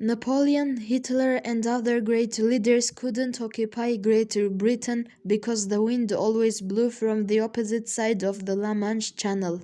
Napoleon, Hitler and other great leaders couldn't occupy Greater Britain because the wind always blew from the opposite side of the La Manche Channel.